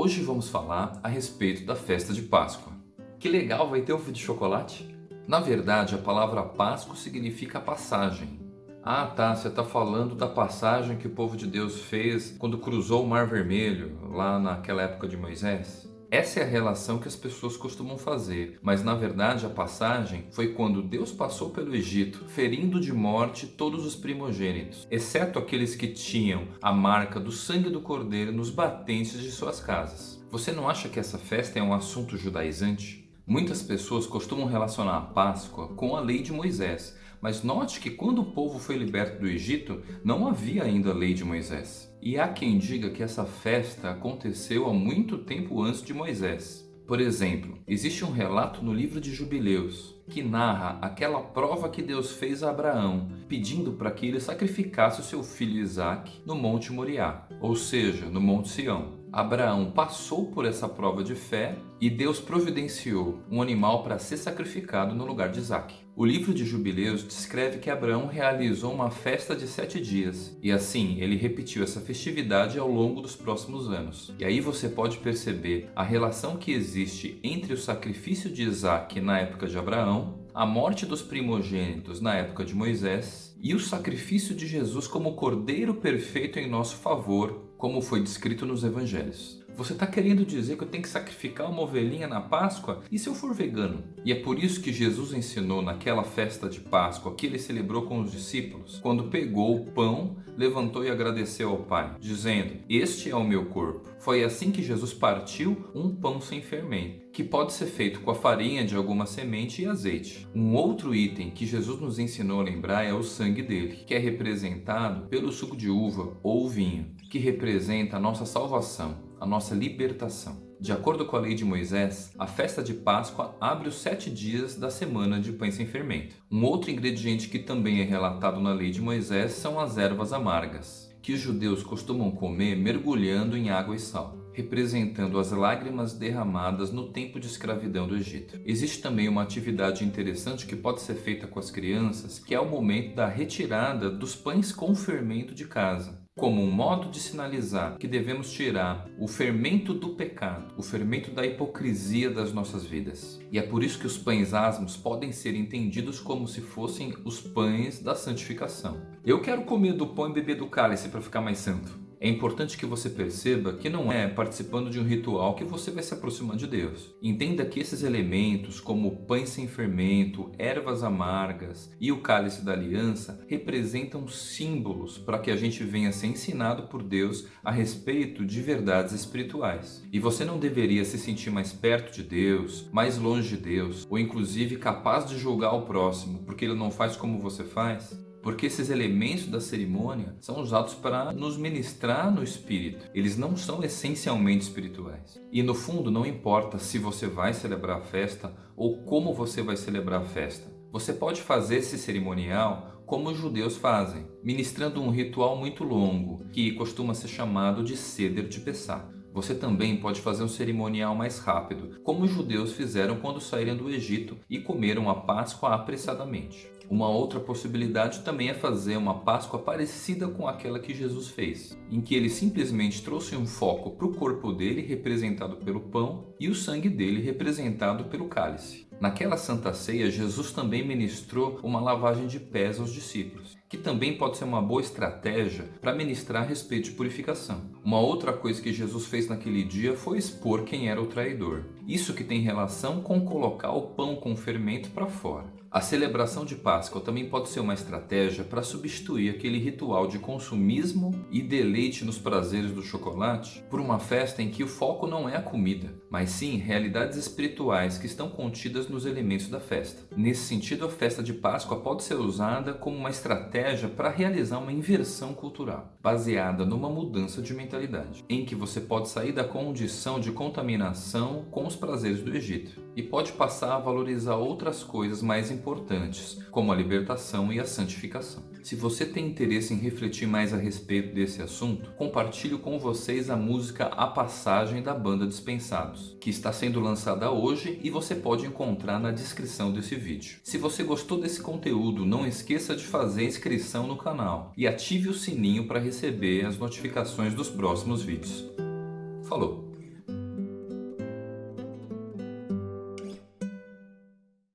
Hoje vamos falar a respeito da festa de Páscoa. Que legal, vai ter ovo de chocolate? Na verdade, a palavra Páscoa significa passagem. Ah tá, você está falando da passagem que o povo de Deus fez quando cruzou o Mar Vermelho, lá naquela época de Moisés? Essa é a relação que as pessoas costumam fazer, mas na verdade a passagem foi quando Deus passou pelo Egito, ferindo de morte todos os primogênitos, exceto aqueles que tinham a marca do sangue do cordeiro nos batentes de suas casas. Você não acha que essa festa é um assunto judaizante? Muitas pessoas costumam relacionar a Páscoa com a lei de Moisés, mas note que quando o povo foi liberto do Egito, não havia ainda a lei de Moisés. E há quem diga que essa festa aconteceu há muito tempo antes de Moisés. Por exemplo, existe um relato no livro de Jubileus que narra aquela prova que Deus fez a Abraão, pedindo para que ele sacrificasse o seu filho Isaque no Monte Moriá, ou seja, no Monte Sião. Abraão passou por essa prova de fé e Deus providenciou um animal para ser sacrificado no lugar de Isaac. O livro de Jubileus descreve que Abraão realizou uma festa de sete dias e assim ele repetiu essa festividade ao longo dos próximos anos. E aí você pode perceber a relação que existe entre o sacrifício de Isaac na época de Abraão, a morte dos primogênitos na época de Moisés e o sacrifício de Jesus como cordeiro perfeito em nosso favor como foi descrito nos evangelhos. Você está querendo dizer que eu tenho que sacrificar uma ovelhinha na Páscoa? E se eu for vegano? E é por isso que Jesus ensinou naquela festa de Páscoa que ele celebrou com os discípulos, quando pegou o pão, levantou e agradeceu ao Pai, dizendo, este é o meu corpo. Foi assim que Jesus partiu um pão sem fermento, que pode ser feito com a farinha de alguma semente e azeite. Um outro item que Jesus nos ensinou a lembrar é o sangue dele, que é representado pelo suco de uva ou vinho, que representa a nossa salvação a nossa libertação. De acordo com a lei de Moisés, a festa de Páscoa abre os sete dias da semana de pães sem fermento. Um outro ingrediente que também é relatado na lei de Moisés são as ervas amargas, que os judeus costumam comer mergulhando em água e sal representando as lágrimas derramadas no tempo de escravidão do Egito. Existe também uma atividade interessante que pode ser feita com as crianças, que é o momento da retirada dos pães com fermento de casa como um modo de sinalizar que devemos tirar o fermento do pecado, o fermento da hipocrisia das nossas vidas. E é por isso que os pães asmos podem ser entendidos como se fossem os pães da santificação. Eu quero comer do pão e beber do cálice para ficar mais santo. É importante que você perceba que não é participando de um ritual que você vai se aproximar de Deus. Entenda que esses elementos, como pães sem fermento, ervas amargas e o cálice da aliança, representam símbolos para que a gente venha ser ensinado por Deus a respeito de verdades espirituais. E você não deveria se sentir mais perto de Deus, mais longe de Deus, ou inclusive capaz de julgar o próximo porque ele não faz como você faz, porque esses elementos da cerimônia são usados para nos ministrar no espírito. Eles não são essencialmente espirituais. E no fundo não importa se você vai celebrar a festa ou como você vai celebrar a festa. Você pode fazer esse cerimonial como os judeus fazem, ministrando um ritual muito longo, que costuma ser chamado de Seder de Pessah. Você também pode fazer um cerimonial mais rápido, como os judeus fizeram quando saíram do Egito e comeram a Páscoa apressadamente. Uma outra possibilidade também é fazer uma Páscoa parecida com aquela que Jesus fez, em que ele simplesmente trouxe um foco para o corpo dele, representado pelo pão, e o sangue dele, representado pelo cálice. Naquela Santa Ceia, Jesus também ministrou uma lavagem de pés aos discípulos, que também pode ser uma boa estratégia para ministrar a respeito de purificação. Uma outra coisa que Jesus fez naquele dia foi expor quem era o traidor. Isso que tem relação com colocar o pão com fermento para fora. A celebração de Páscoa também pode ser uma estratégia para substituir aquele ritual de consumismo e deleite nos prazeres do chocolate por uma festa em que o foco não é a comida, mas sim realidades espirituais que estão contidas nos elementos da festa. Nesse sentido, a festa de Páscoa pode ser usada como uma estratégia para realizar uma inversão cultural, baseada numa mudança de mentalidade, em que você pode sair da condição de contaminação com os prazeres do Egito e pode passar a valorizar outras coisas mais importantes como a libertação e a santificação. Se você tem interesse em refletir mais a respeito desse assunto, compartilho com vocês a música A Passagem da banda Dispensados, que está sendo lançada hoje e você pode encontrar na descrição desse vídeo. Se você gostou desse conteúdo, não esqueça de fazer inscrição no canal e ative o sininho para receber as notificações dos próximos vídeos. Falou!